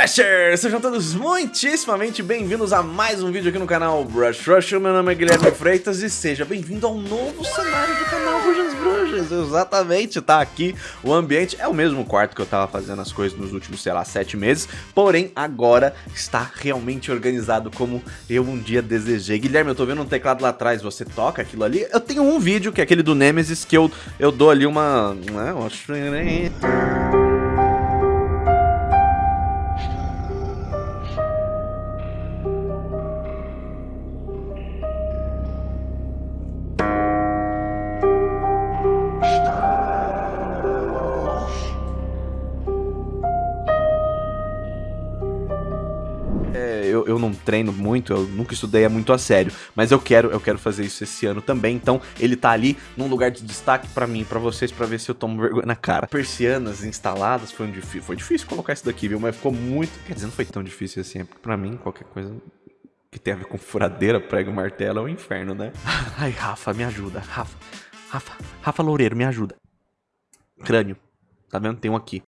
Rushers! Sejam todos muitíssimamente bem-vindos a mais um vídeo aqui no canal Brush Rush. Meu nome é Guilherme Freitas e seja bem-vindo ao novo cenário do canal Rujas Bruxas. Exatamente, tá aqui o ambiente. É o mesmo quarto que eu tava fazendo as coisas nos últimos, sei lá, sete meses. Porém, agora está realmente organizado como eu um dia desejei. Guilherme, eu tô vendo um teclado lá atrás. Você toca aquilo ali? Eu tenho um vídeo, que é aquele do Nemesis, que eu, eu dou ali uma... Né, eu, não treino muito, eu nunca estudei muito a sério, mas eu quero, eu quero fazer isso esse ano também, então ele tá ali num lugar de destaque pra mim, pra vocês, pra ver se eu tomo vergonha na cara. Persianas instaladas, foi, um difícil, foi difícil colocar isso daqui, viu, mas ficou muito, quer dizer, não foi tão difícil assim, é porque pra mim qualquer coisa que tem a ver com furadeira, prego, martelo é um inferno, né? Ai, Rafa, me ajuda, Rafa, Rafa, Rafa Loureiro, me ajuda. Crânio, tá vendo? Tem um aqui.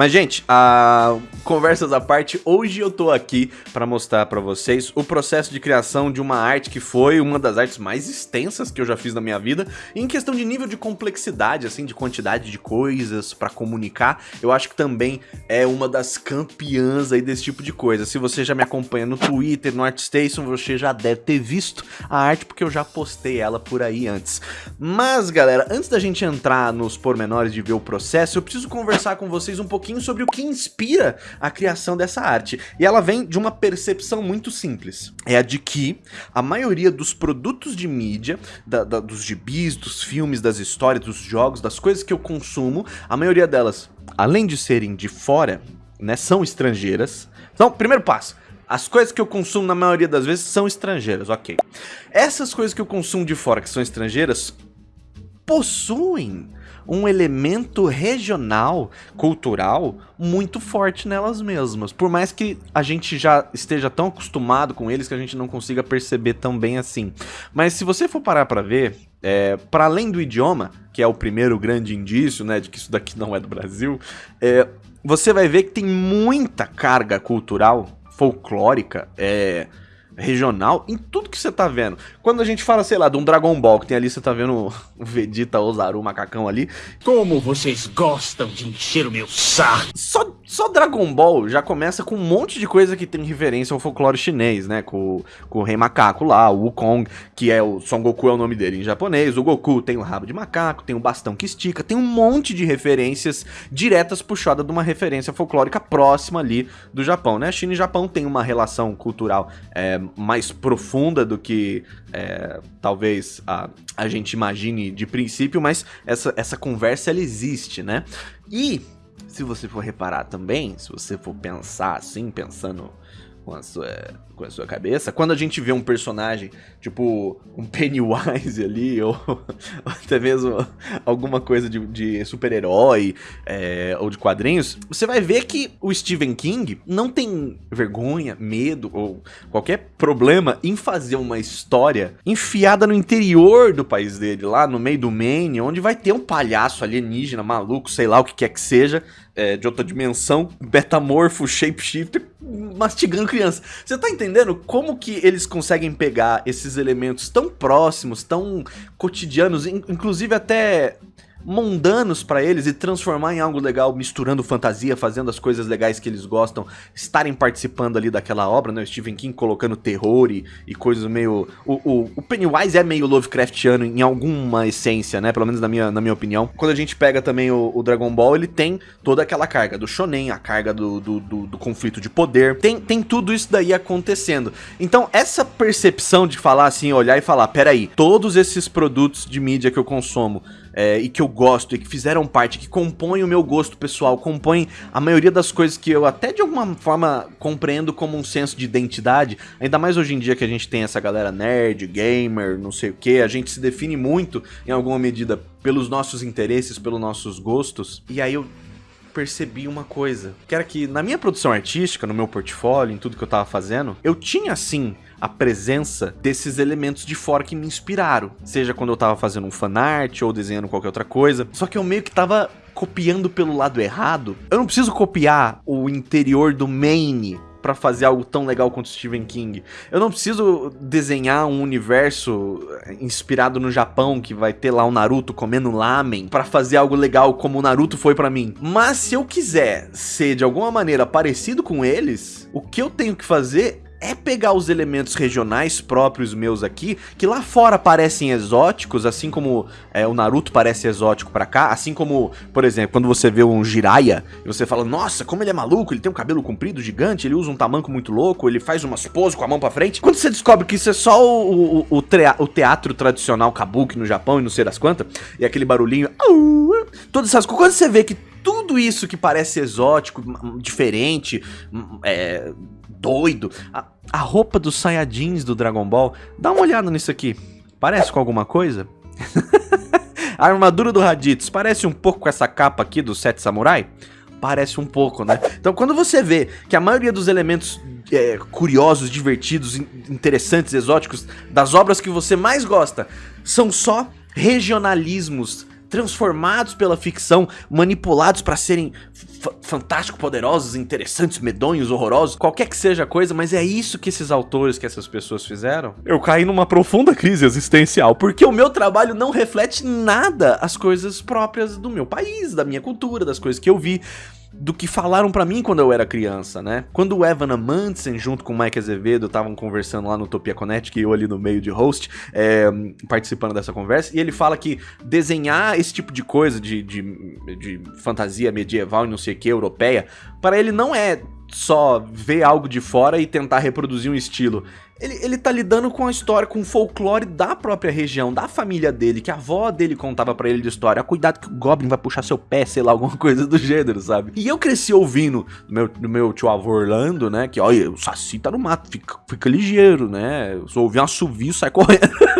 Mas, gente, a... conversas à parte, hoje eu tô aqui para mostrar para vocês o processo de criação de uma arte que foi uma das artes mais extensas que eu já fiz na minha vida. em questão de nível de complexidade, assim, de quantidade de coisas para comunicar, eu acho que também é uma das campeãs aí desse tipo de coisa. Se você já me acompanha no Twitter, no ArtStation, você já deve ter visto a arte, porque eu já postei ela por aí antes. Mas, galera, antes da gente entrar nos pormenores de ver o processo, eu preciso conversar com vocês um pouquinho pouquinho sobre o que inspira a criação dessa arte. E ela vem de uma percepção muito simples. É a de que a maioria dos produtos de mídia, da, da, dos gibis, dos filmes, das histórias, dos jogos, das coisas que eu consumo, a maioria delas, além de serem de fora, né, são estrangeiras. Então, primeiro passo, as coisas que eu consumo na maioria das vezes são estrangeiras, ok. Essas coisas que eu consumo de fora que são estrangeiras possuem um elemento regional, cultural, muito forte nelas mesmas. Por mais que a gente já esteja tão acostumado com eles que a gente não consiga perceber tão bem assim. Mas se você for parar para ver, é, para além do idioma, que é o primeiro grande indício, né, de que isso daqui não é do Brasil, é, você vai ver que tem muita carga cultural, folclórica, é, regional em tudo que você tá vendo. Quando a gente fala, sei lá, de um Dragon Ball, que tem ali, você tá vendo o Vegeta, o Zaru, o macacão ali. Como vocês gostam de encher o meu saco! Só, só Dragon Ball já começa com um monte de coisa que tem referência ao folclore chinês, né? Com, com o Rei Macaco lá, o Wukong, que é o Son Goku é o nome dele em japonês. O Goku tem o rabo de macaco, tem o bastão que estica, tem um monte de referências diretas puxadas de uma referência folclórica próxima ali do Japão, né? China e Japão tem uma relação cultural é, mais profunda do que é, talvez a, a gente imagine de princípio, mas essa, essa conversa ela existe, né? E se você for reparar também, se você for pensar assim, pensando com a sua, com a sua cabeça. Quando a gente vê um personagem, tipo um Pennywise ali, ou, ou até mesmo alguma coisa de, de super-herói é, ou de quadrinhos, você vai ver que o Stephen King não tem vergonha, medo ou qualquer problema em fazer uma história enfiada no interior do país dele, lá no meio do Maine, onde vai ter um palhaço alienígena, maluco, sei lá o que quer que seja, é, de outra dimensão, betamorfo, shapeshifter, mastigando criança. Você tá entendendo como que eles conseguem pegar esses elementos tão próximos, tão cotidianos, inclusive até mundanos para eles e transformar em algo legal, misturando fantasia, fazendo as coisas legais que eles gostam, estarem participando ali daquela obra, né? O Stephen King colocando terror e, e coisas meio... O, o, o, Pennywise é meio Lovecraftiano em alguma essência, né? Pelo menos na minha, na minha opinião. Quando a gente pega também o, o Dragon Ball, ele tem toda aquela carga do shonen, a carga do, do, do, do conflito de poder. Tem, tem tudo isso daí acontecendo. Então, essa percepção de falar assim, olhar e falar, peraí, todos esses produtos de mídia que eu consumo é, e que eu gosto e que fizeram parte, que compõem o meu gosto pessoal, compõem a maioria das coisas que eu até de alguma forma compreendo como um senso de identidade, ainda mais hoje em dia que a gente tem essa galera nerd, gamer, não sei o que, a gente se define muito em alguma medida pelos nossos interesses, pelos nossos gostos, e aí eu percebi uma coisa, que era que na minha produção artística, no meu portfólio, em tudo que eu tava fazendo, eu tinha sim a presença desses elementos de fora que me inspiraram. Seja quando eu tava fazendo um fanart ou desenhando qualquer outra coisa. Só que eu meio que tava copiando pelo lado errado. Eu não preciso copiar o interior do Maine para fazer algo tão legal quanto Stephen King. Eu não preciso desenhar um universo inspirado no Japão que vai ter lá o Naruto comendo lamen para fazer algo legal como o Naruto foi para mim. Mas se eu quiser ser de alguma maneira parecido com eles, o que eu tenho que fazer é pegar os elementos regionais próprios meus aqui, que lá fora parecem exóticos, assim como é, o Naruto parece exótico pra cá, assim como, por exemplo, quando você vê um Jiraiya, e você fala, nossa, como ele é maluco, ele tem um cabelo comprido, gigante, ele usa um tamanco muito louco, ele faz umas poses com a mão pra frente. Quando você descobre que isso é só o, o, o, o teatro tradicional kabuki no Japão e não sei das quantas, e aquele barulhinho, todas essas coisas, quando você vê que tudo isso que parece exótico, diferente, é, doido. A, a roupa dos Saiyajins do Dragon Ball, dá uma olhada nisso aqui. Parece com alguma coisa? a armadura do Raditz parece um pouco com essa capa aqui do Sete Samurai? Parece um pouco, né? Então quando você vê que a maioria dos elementos é, curiosos, divertidos, interessantes, exóticos das obras que você mais gosta são só regionalismos transformados pela ficção, manipulados para serem fantásticos, poderosos, interessantes, medonhos, horrorosos, qualquer que seja a coisa, mas é isso que esses autores, que essas pessoas fizeram. Eu caí numa profunda crise existencial, porque o meu trabalho não reflete nada as coisas próprias do meu país, da minha cultura, das coisas que eu vi do que falaram para mim quando eu era criança, né? Quando o Evan Amundsen, junto com o Mike Azevedo, estavam conversando lá no Utopia Connect, que eu ali no meio de host, é, participando dessa conversa, e ele fala que desenhar esse tipo de coisa, de, de, de fantasia medieval e não sei o que, europeia, para ele não é só ver algo de fora e tentar reproduzir um estilo. Ele, ele tá lidando com a história, com o folclore da própria região, da família dele, que a avó dele contava para ele de história. Cuidado que o Goblin vai puxar seu pé, sei lá, alguma coisa do gênero, sabe? E eu cresci ouvindo do meu, do meu tio avô Orlando, né? Que, olha, o Saci tá no mato, fica, fica ligeiro, né? Eu ouvi um assovio, sai correndo.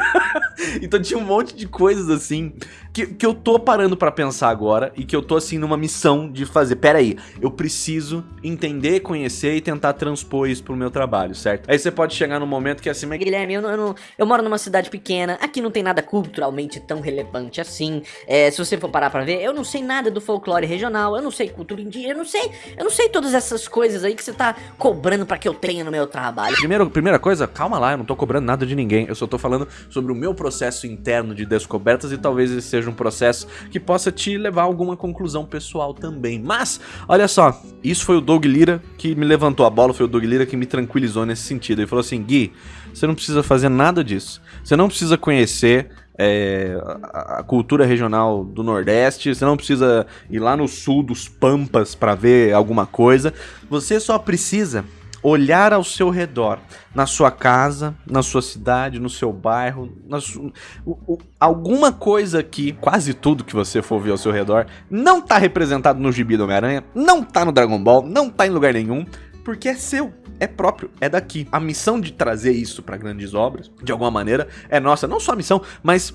então tinha um monte de coisas assim que, que eu tô parando para pensar agora e que eu tô assim numa missão de fazer. Pera aí, eu preciso entender, conhecer e tentar transpor isso pro meu trabalho, certo? Aí você pode chegar num momento que é assim, mas Guilherme, eu, não, eu, não, eu moro numa cidade pequena, aqui não tem nada culturalmente tão relevante assim. É, se você for parar pra ver, eu não sei nada do folclore regional, eu não sei cultura indígena, eu não sei, eu não sei todas essas coisas aí que você tá cobrando para que eu tenha no meu trabalho. Primeiro, primeira coisa, calma lá, eu não tô cobrando nada de ninguém, eu só tô falando sobre o meu processo interno de descobertas e talvez esse seja um processo que possa te levar a alguma conclusão pessoal também. Mas, olha só, isso foi o Doug Lira que me levantou a bola, foi o Doug Lira que me tranquilizou nesse sentido. Ele falou assim, Gui, você não precisa fazer nada disso. Você não precisa conhecer é, a, cultura regional do Nordeste, você não precisa ir lá no sul dos Pampas para ver alguma coisa. Você só precisa olhar ao seu redor, na sua casa, na sua cidade, no seu bairro, su... o, o, alguma coisa que quase tudo que você for ver ao seu redor não tá representado no gibi do Homem-Aranha, não tá no Dragon Ball, não tá em lugar nenhum, porque é seu, é próprio, é daqui. A missão de trazer isso para grandes obras, de alguma maneira, é nossa, não só a missão, mas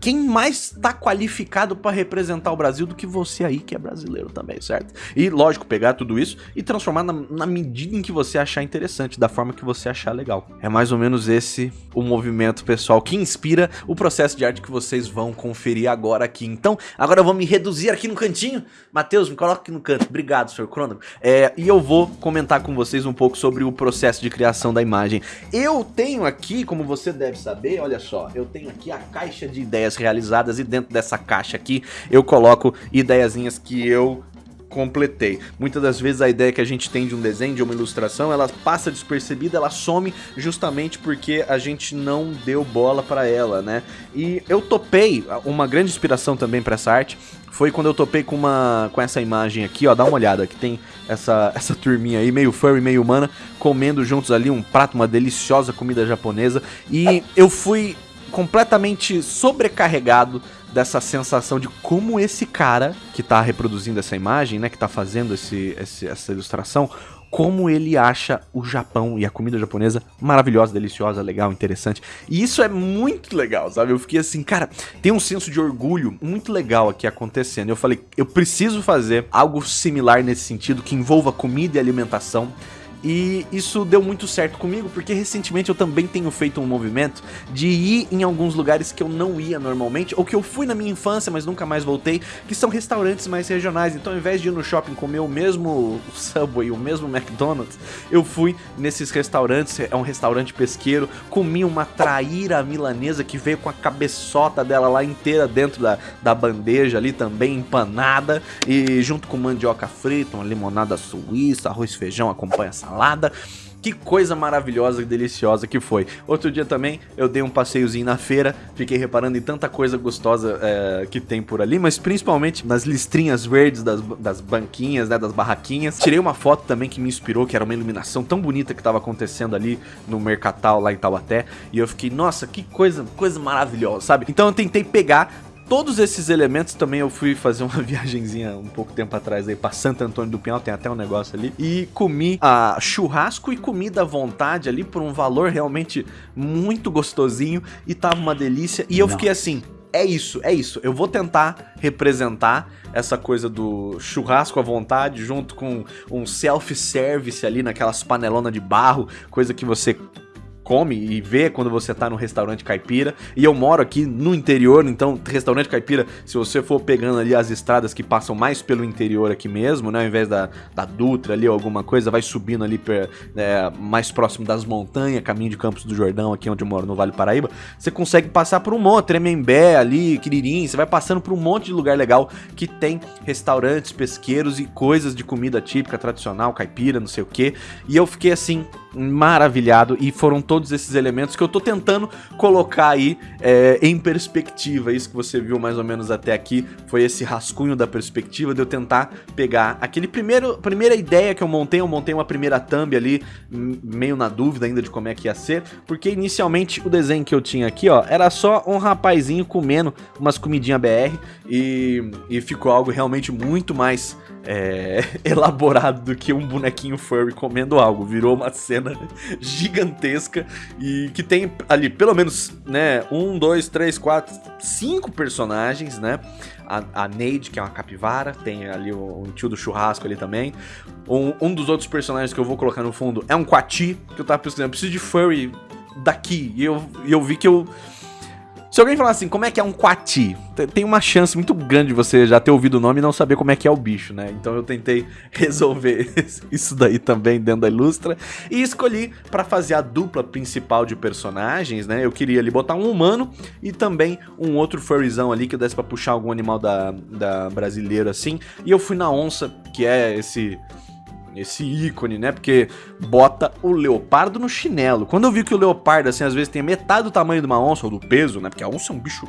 quem mais está qualificado para representar o Brasil do que você aí que é brasileiro também, certo? E lógico, pegar tudo isso e transformar na, na, medida em que você achar interessante, da forma que você achar legal. É mais ou menos esse o movimento pessoal que inspira o processo de arte que vocês vão conferir agora aqui. Então, agora eu vou me reduzir aqui no cantinho. Matheus, me coloca aqui no canto. Obrigado, senhor Crônogo. É, e eu vou comentar com vocês um pouco sobre o processo de criação da imagem. Eu tenho aqui, como você deve saber, olha só, eu tenho aqui a caixa de ideias ideias realizadas e dentro dessa caixa aqui eu coloco ideiazinhas que eu completei. Muitas das vezes a ideia que a gente tem de um desenho, de uma ilustração, ela passa despercebida, ela some justamente porque a gente não deu bola para ela, né? E eu topei, uma grande inspiração também para essa arte foi quando eu topei com uma com essa imagem aqui, ó, dá uma olhada, que tem essa essa turminha aí, meio furry, meio humana, comendo juntos ali um prato, uma deliciosa comida japonesa, e eu fui completamente sobrecarregado dessa sensação de como esse cara que tá reproduzindo essa imagem, né, que tá fazendo esse, esse, essa ilustração, como ele acha o Japão e a comida japonesa maravilhosa, deliciosa, legal, interessante. E isso é muito legal, sabe? Eu fiquei assim, cara, tem um senso de orgulho muito legal aqui acontecendo. Eu falei, eu preciso fazer algo similar nesse sentido, que envolva comida e alimentação E isso deu muito certo comigo, porque recentemente eu também tenho feito um movimento de ir em alguns lugares que eu não ia normalmente, ou que eu fui na minha infância, mas nunca mais voltei, que são restaurantes mais regionais. Então, ao invés de ir no shopping comer o mesmo Subway, o mesmo McDonald's, eu fui nesses restaurantes, é um restaurante pesqueiro, comi uma traíra milanesa que veio com a cabeçota dela lá inteira dentro da, da bandeja ali também, empanada, e junto com mandioca frita, uma limonada suíça, arroz feijão acompanha a salada. Que coisa maravilhosa e deliciosa que foi. Outro dia também eu dei um passeiozinho na feira, fiquei reparando em tanta coisa gostosa é, que tem por ali, mas principalmente nas listrinhas verdes das, das banquinhas, né, das barraquinhas. Tirei uma foto também que me inspirou, que era uma iluminação tão bonita que estava acontecendo ali no Mercatal lá em Taubaté, e eu fiquei, nossa, que coisa, coisa maravilhosa, sabe? Então eu tentei pegar Todos esses elementos também eu fui fazer uma viagemzinha um pouco tempo atrás aí pra Santo Antônio do Pinhal, tem até um negócio ali. E comi a churrasco e comida à vontade ali por um valor realmente muito gostosinho e tava uma delícia. E eu fiquei assim, é isso, é isso. Eu vou tentar representar essa coisa do churrasco à vontade junto com um self-service ali naquelas panelonas de barro, coisa que você come e vê quando você tá no restaurante caipira. E eu moro aqui no interior, então restaurante caipira, se você for pegando ali as estradas que passam mais pelo interior aqui mesmo, né, ao invés da, da Dutra ali ou alguma coisa, vai subindo ali per, é, mais próximo das montanhas, caminho de Campos do Jordão, aqui onde eu moro, no Vale Paraíba, você consegue passar por um monte, Tremembé ali, Quiririm, você vai passando por um monte de lugar legal que tem restaurantes, pesqueiros e coisas de comida típica, tradicional, caipira, não sei o que. E eu fiquei assim, maravilhado e foram todos esses elementos que eu tô tentando colocar aí é, em perspectiva. Isso que você viu mais ou menos até aqui foi esse rascunho da perspectiva de eu tentar pegar aquele primeiro primeira ideia que eu montei, eu montei uma primeira thumb ali, meio na dúvida ainda de como é que ia ser, porque inicialmente o desenho que eu tinha aqui, ó, era só um rapazinho comendo umas comidinha BR e, e ficou algo realmente muito mais é, elaborado do que um bonequinho furry comendo algo. Virou uma cena gigantesca e que tem ali pelo menos, né, um, dois, três, quatro, cinco personagens, né? A, a Neide, que é uma capivara, tem ali o, o tio do churrasco ali também. Um, um dos outros personagens que eu vou colocar no fundo é um Quati, que eu tava pesquisando. Eu preciso de furry daqui. E eu, e eu vi que eu se alguém falar assim, como é que é um quati? Tem uma chance muito grande de você já ter ouvido o nome e não saber como é que é o bicho, né? Então eu tentei resolver isso daí também dentro da Ilustra. E escolhi para fazer a dupla principal de personagens, né? Eu queria ali botar um humano e também um outro furryzão ali que desse pra puxar algum animal da, da brasileiro assim. E eu fui na onça, que é esse esse ícone, né? Porque bota o leopardo no chinelo. Quando eu vi que o leopardo, assim, às vezes tem metade do tamanho de uma onça, ou do peso, né? Porque a onça é um bicho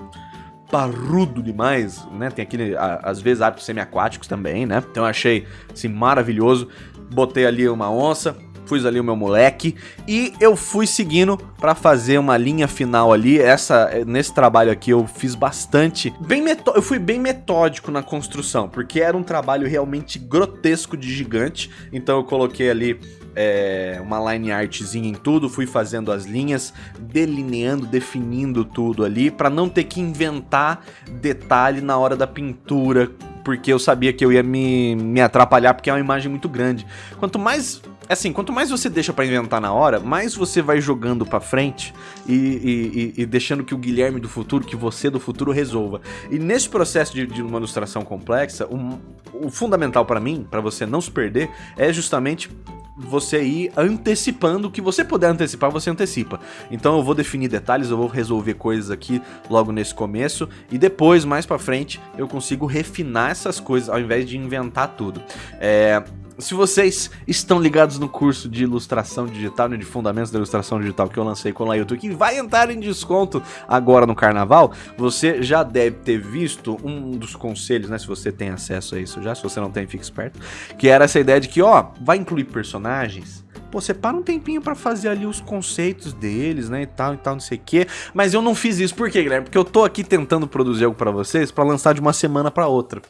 parrudo demais, né? Tem aquele, às vezes, hábitos semiaquáticos também, né? Então eu achei, assim, maravilhoso. Botei ali uma onça, Fui ali o meu moleque e eu fui seguindo para fazer uma linha final ali. Essa nesse trabalho aqui eu fiz bastante, bem eu fui bem metódico na construção, porque era um trabalho realmente grotesco de gigante. Então eu coloquei ali é, uma line artzinha em tudo, fui fazendo as linhas, delineando, definindo tudo ali, para não ter que inventar detalhe na hora da pintura, porque eu sabia que eu ia me, me atrapalhar, porque é uma imagem muito grande. Quanto mais assim, quanto mais você deixa para inventar na hora, mais você vai jogando para frente e, e, e, deixando que o Guilherme do futuro, que você do futuro resolva. E nesse processo de, de uma ilustração complexa, o fundamental para mim, para você não se perder, é justamente você ir antecipando o que você puder antecipar, você antecipa. Então eu vou definir detalhes, eu vou resolver coisas aqui logo nesse começo e depois, mais para frente, eu consigo refinar essas coisas ao invés de inventar tudo. É, se vocês estão ligados no curso de ilustração digital, né, de fundamentos da ilustração digital que eu lancei com o Lailton, que vai entrar em desconto agora no carnaval, você já deve ter visto um dos conselhos, né, se você tem acesso a isso já, se você não tem, fique esperto, que era essa ideia de que, ó, vai incluir personagens, pô, separa um tempinho para fazer ali os conceitos deles, né, e tal, e tal, não sei o quê. Mas eu não fiz isso, por quê, Guilherme? Porque eu tô aqui tentando produzir algo para vocês para lançar de uma semana para outra.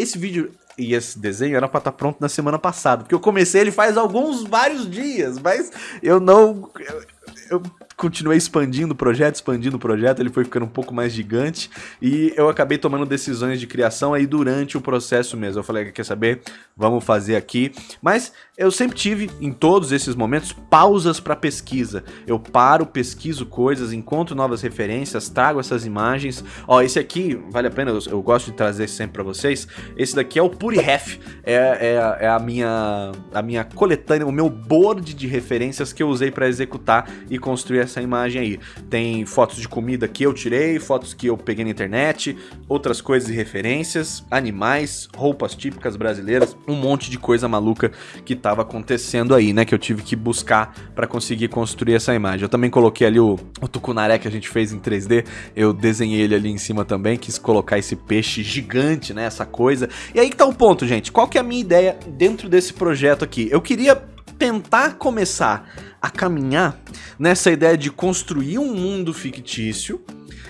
Esse vídeo e esse desenho era pra estar tá pronto na semana passada. Porque eu comecei ele faz alguns, vários dias, mas eu não. Eu, eu continuei expandindo o projeto, expandindo o projeto, ele foi ficando um pouco mais gigante e eu acabei tomando decisões de criação aí durante o processo mesmo. Eu falei, quer saber? Vamos fazer aqui. Mas eu sempre tive, em todos esses momentos, pausas para pesquisa. Eu paro, pesquiso coisas, encontro novas referências, trago essas imagens. Ó, esse aqui, vale a pena, eu, eu gosto de trazer sempre para vocês. Esse daqui é o PuriRef, é, é, é, a, minha, a minha coletânea, o meu board de referências que eu usei para executar e construir essa imagem aí. Tem fotos de comida que eu tirei, fotos que eu peguei na internet, outras coisas e referências, animais, roupas típicas brasileiras, um monte de coisa maluca que tava acontecendo aí, né? Que eu tive que buscar para conseguir construir essa imagem. Eu também coloquei ali o, o tucunaré que a gente fez em 3D, eu desenhei ele ali em cima também, quis colocar esse peixe gigante, né? Essa coisa. E aí que tá o ponto, gente. Qual que é a minha ideia dentro desse projeto aqui? Eu queria tentar começar a caminhar nessa ideia de construir um mundo fictício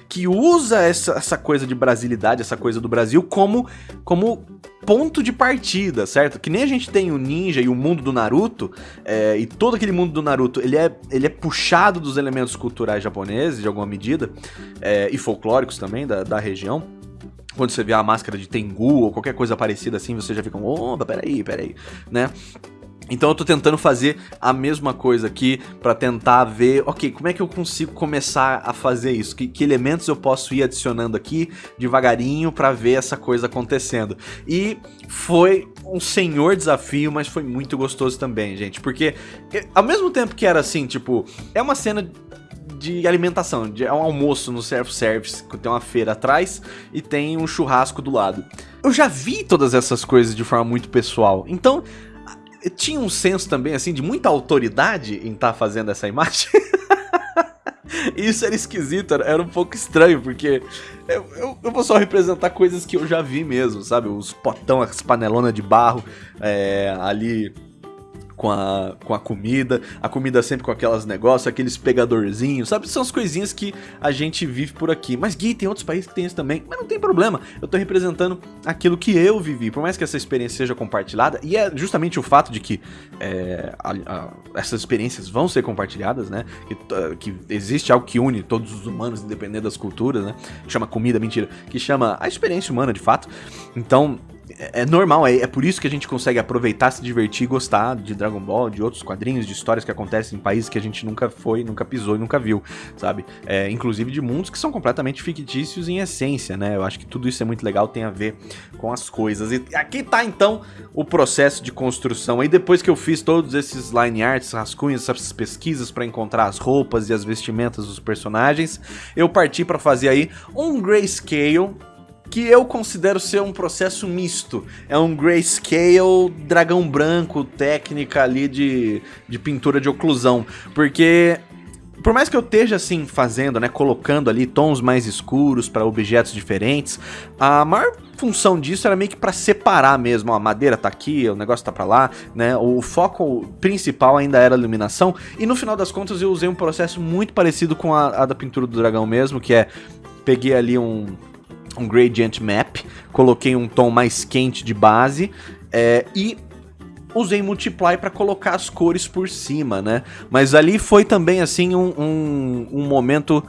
que usa essa, essa coisa de brasilidade, essa coisa do Brasil como, como ponto de partida, certo? Que nem a gente tem o ninja e o mundo do Naruto, é, e todo aquele mundo do Naruto, ele é, ele é puxado dos elementos culturais japoneses, de alguma medida, é, e folclóricos também, da, da região. Quando você vê a máscara de Tengu ou qualquer coisa parecida assim, você já fica, opa, peraí, peraí, né? Então eu tô tentando fazer a mesma coisa aqui para tentar ver, ok, como é que eu consigo começar a fazer isso? Que, que elementos eu posso ir adicionando aqui devagarinho para ver essa coisa acontecendo? E foi um senhor desafio, mas foi muito gostoso também, gente, porque ao mesmo tempo que era assim, tipo, é uma cena de alimentação, de, é um almoço no self-service, que tem uma feira atrás e tem um churrasco do lado. Eu já vi todas essas coisas de forma muito pessoal, então tinha um senso também, assim, de muita autoridade em estar tá fazendo essa imagem. Isso era esquisito, era, um pouco estranho, porque eu, eu, eu, vou só representar coisas que eu já vi mesmo, sabe? Os potão, as panelonas de barro é, ali com a, com a comida, a comida sempre com aquelas negócios, aqueles pegadorzinhos, sabe? São as coisinhas que a gente vive por aqui. Mas Gui, tem outros países que tem isso também, mas não tem problema. Eu tô representando aquilo que eu vivi, por mais que essa experiência seja compartilhada, e é justamente o fato de que é, a, a, essas experiências vão ser compartilhadas, né? Que, que existe algo que une todos os humanos, independente das culturas, né? Que chama comida, mentira, que chama a experiência humana de fato. Então, é, é normal, é, é, por isso que a gente consegue aproveitar, se divertir e gostar de Dragon Ball, de outros quadrinhos, de histórias que acontecem em países que a gente nunca foi, nunca pisou e nunca viu, sabe? É, inclusive de mundos que são completamente fictícios em essência, né? Eu acho que tudo isso é muito legal, tem a ver com as coisas. E aqui tá então o processo de construção. Aí depois que eu fiz todos esses line arts, rascunhos, essas pesquisas para encontrar as roupas e as vestimentas dos personagens, eu parti para fazer aí um grayscale que eu considero ser um processo misto. É um grayscale, dragão branco, técnica ali de, de pintura de oclusão. Porque por mais que eu esteja assim fazendo, né, colocando ali tons mais escuros para objetos diferentes, a maior função disso era meio que para separar mesmo, ó, a madeira tá aqui, o negócio tá para lá, né? O foco principal ainda era a iluminação e no final das contas eu usei um processo muito parecido com a, a da pintura do dragão mesmo, que é peguei ali um um gradient map, coloquei um tom mais quente de base é, e usei multiply para colocar as cores por cima, né? Mas ali foi também assim um, um, um momento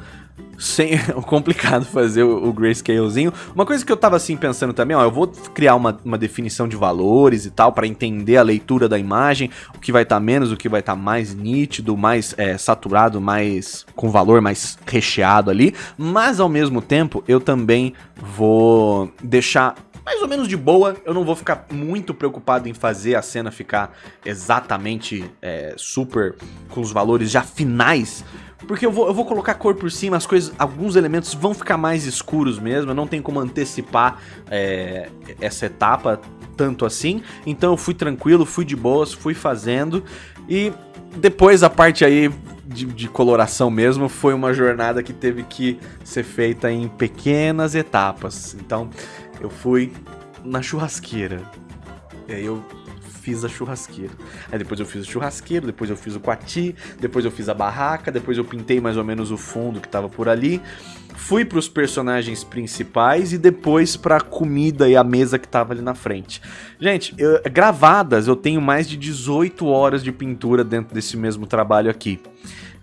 sem complicado fazer o, o grayscalezinho. Uma coisa que eu tava assim pensando também, ó, eu vou criar uma, uma definição de valores e tal para entender a leitura da imagem, o que vai estar tá menos, o que vai estar tá mais nítido, mais é, saturado, mais com valor mais recheado ali, mas ao mesmo tempo eu também vou deixar mais ou menos de boa. Eu não vou ficar muito preocupado em fazer a cena ficar exatamente é, super com os valores já finais porque eu vou, eu vou colocar cor por cima, as coisas, alguns elementos vão ficar mais escuros mesmo, eu não tenho como antecipar é, essa etapa tanto assim. Então eu fui tranquilo, fui de boas, fui fazendo. E depois a parte aí de, de, coloração mesmo foi uma jornada que teve que ser feita em pequenas etapas. Então eu fui na churrasqueira. E aí eu fiz a churrasqueira. Aí depois eu fiz o churrasqueiro, depois eu fiz o quati, depois eu fiz a barraca, depois eu pintei mais ou menos o fundo que tava por ali. Fui para os personagens principais e depois para a comida e a mesa que tava ali na frente. Gente, eu, gravadas eu tenho mais de 18 horas de pintura dentro desse mesmo trabalho aqui.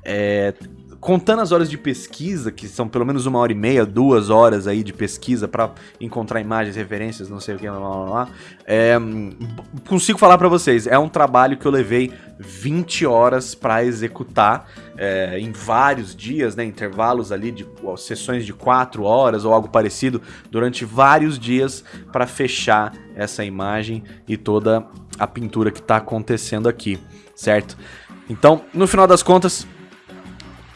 É, contando as horas de pesquisa, que são pelo menos uma hora e meia, duas horas aí de pesquisa para encontrar imagens, referências, não sei o que, lá, lá, lá, é, consigo falar para vocês, é um trabalho que eu levei 20 horas para executar é, em vários dias, né, intervalos ali de ó, sessões de 4 horas ou algo parecido, durante vários dias para fechar essa imagem e toda a pintura que está acontecendo aqui, certo? Então, no final das contas,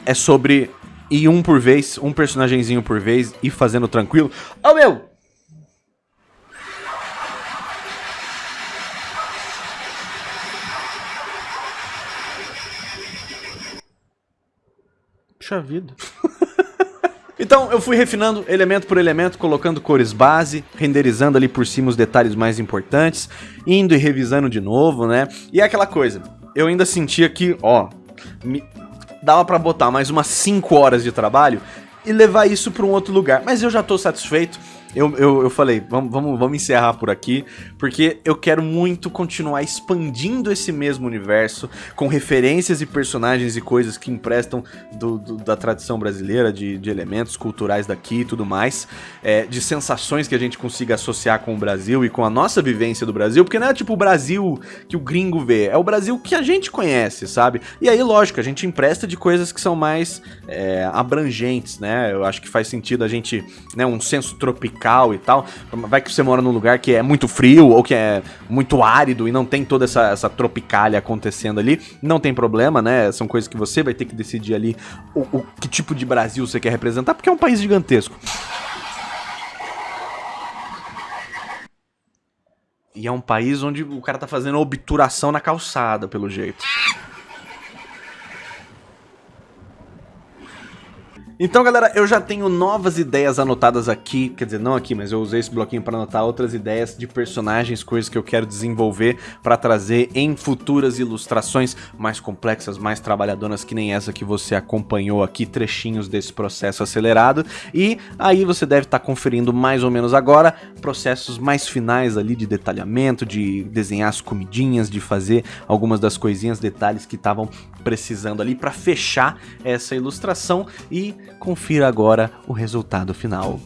é sobre ir um por vez, um personagemzinho por vez, e fazendo tranquilo. Oh, meu! Puxa vida. Então eu fui refinando elemento por elemento, colocando cores base, renderizando ali por cima os detalhes mais importantes, indo e revisando de novo, né? E é aquela coisa, eu ainda sentia que, ó, me, dava para botar mais umas 5 horas de trabalho e levar isso para um outro lugar. Mas eu já tô satisfeito eu, eu, eu falei, vamos, vamos, vamos encerrar por aqui, porque eu quero muito continuar expandindo esse mesmo universo, com referências e personagens e coisas que emprestam do, do, da tradição brasileira, de, de, elementos culturais daqui e tudo mais, é, de sensações que a gente consiga associar com o Brasil e com a nossa vivência do Brasil, porque não é tipo o Brasil que o gringo vê, é o Brasil que a gente conhece, sabe? E aí, lógico, a gente empresta de coisas que são mais é, abrangentes, né? Eu acho que faz sentido a gente, né, um senso tropical tropical e tal. Vai que você mora num lugar que é muito frio ou que é muito árido e não tem toda essa, essa tropicália acontecendo ali. Não tem problema, né? São coisas que você vai ter que decidir ali o, o que tipo de Brasil você quer representar, porque é um país gigantesco. E é um país onde o cara tá fazendo obturação na calçada, pelo jeito. Então, galera, eu já tenho novas ideias anotadas aqui, quer dizer, não aqui, mas eu usei esse bloquinho para anotar outras ideias de personagens, coisas que eu quero desenvolver para trazer em futuras ilustrações mais complexas, mais trabalhadoras, que nem essa que você acompanhou aqui, trechinhos desse processo acelerado. E aí você deve estar tá conferindo mais ou menos agora processos mais finais ali de detalhamento, de desenhar as comidinhas, de fazer algumas das coisinhas, detalhes que estavam precisando ali para fechar essa ilustração e confira agora o resultado final.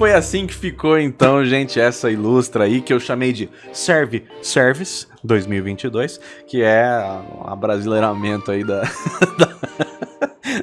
Foi assim que ficou então, gente, essa ilustra aí que eu chamei de Serve Service 2022, que é a brasileiramento aí da, da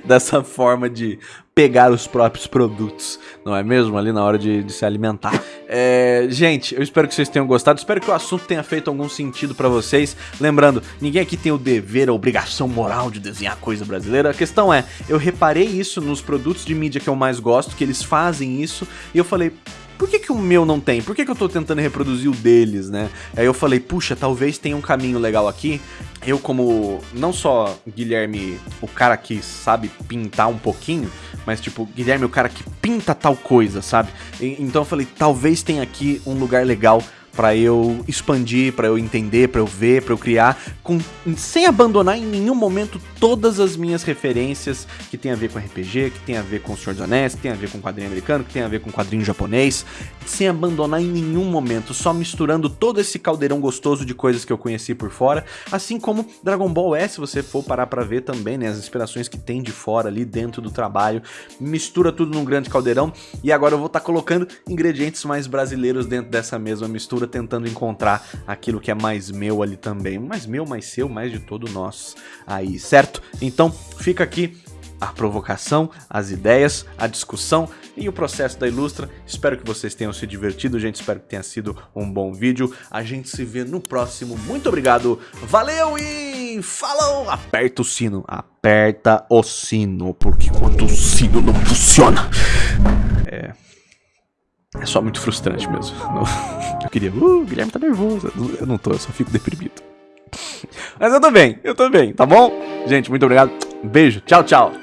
dessa forma de pegar os próprios produtos, não é mesmo? Ali na hora de, de se alimentar. É, gente, eu espero que vocês tenham gostado, espero que o assunto tenha feito algum sentido para vocês. Lembrando, ninguém aqui tem o dever, a obrigação moral de desenhar coisa brasileira. A questão é, eu reparei isso nos produtos de mídia que eu mais gosto, que eles fazem isso, e eu falei, por que, que o meu não tem? Por que, que eu tô tentando reproduzir o deles, né? Aí eu falei, puxa, talvez tenha um caminho legal aqui. Eu, como não só Guilherme, o cara que sabe pintar um pouquinho, mas tipo, Guilherme, o cara que pinta tal coisa, sabe? E, então eu falei, talvez tenha aqui um lugar legal para eu expandir, para eu entender, para eu ver, para eu criar, com, sem abandonar em nenhum momento todas as minhas referências que tem a ver com RPG, que tem a ver com o Senhor dos Anéis, que tem a ver com quadrinho americano, que tem a ver com quadrinho japonês, sem abandonar em nenhum momento, só misturando todo esse caldeirão gostoso de coisas que eu conheci por fora, assim como Dragon Ball S, se você for parar para ver também, né, as inspirações que tem de fora ali dentro do trabalho, mistura tudo num grande caldeirão e agora eu vou estar tá colocando ingredientes mais brasileiros dentro dessa mesma mistura, tentando encontrar aquilo que é mais meu ali também, mais meu, mais seu, mais de todo nós aí, certo? Então fica aqui a provocação, as ideias, a discussão e o processo da Ilustra. Espero que vocês tenham se divertido, gente. Espero que tenha sido um bom vídeo. A gente se vê no próximo. Muito obrigado, valeu e falou! Aperta o sino, aperta o sino, porque quando o sino não funciona... É... É só muito frustrante mesmo. Eu queria... Uh, o Guilherme tá nervoso. Eu não tô, eu só fico deprimido. Mas eu tô bem, eu tô bem, tá bom? Gente, muito obrigado. Beijo, tchau, tchau.